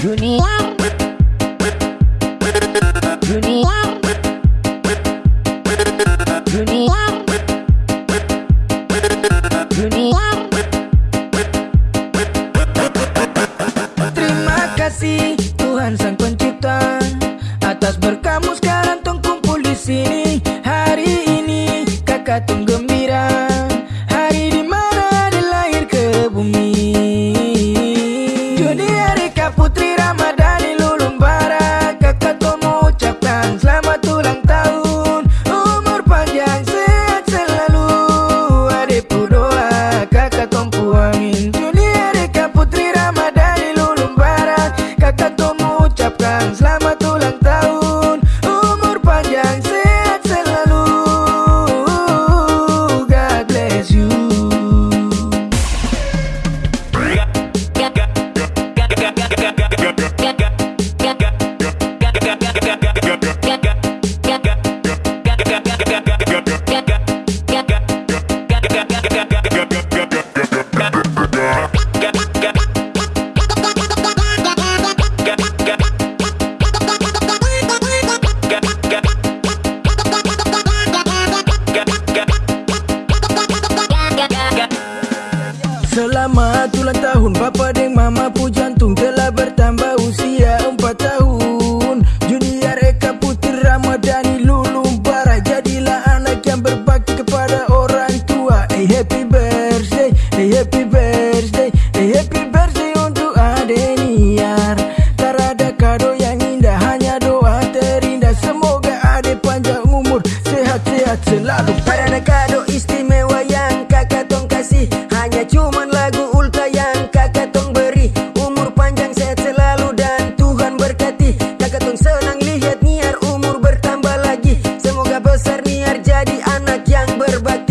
Terima kasih Tuhan Sang Pencipta. Atas sekarang di Hari ini kakak tunggu selalu pada kado istimewa yang kakak tong kasih. Hanya cuman lagu ulta yang kakak tong beri. Umur panjang sehat selalu dan Tuhan berkati. Kakak tong senang lihat niar umur bertambah lagi. Semoga besar niar jadi anak yang berbakti.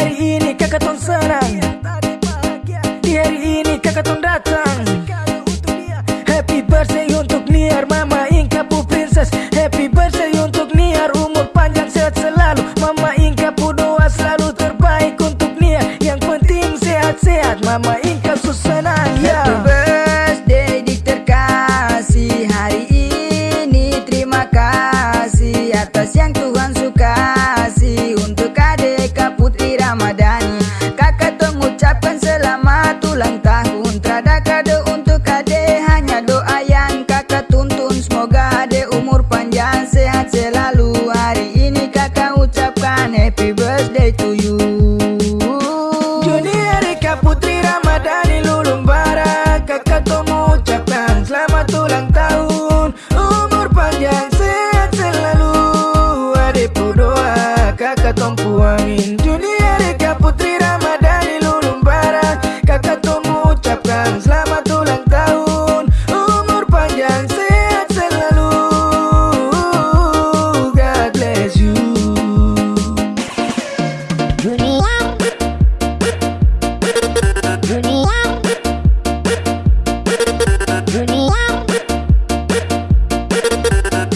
فريقيني كاكا تنسانا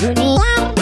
You.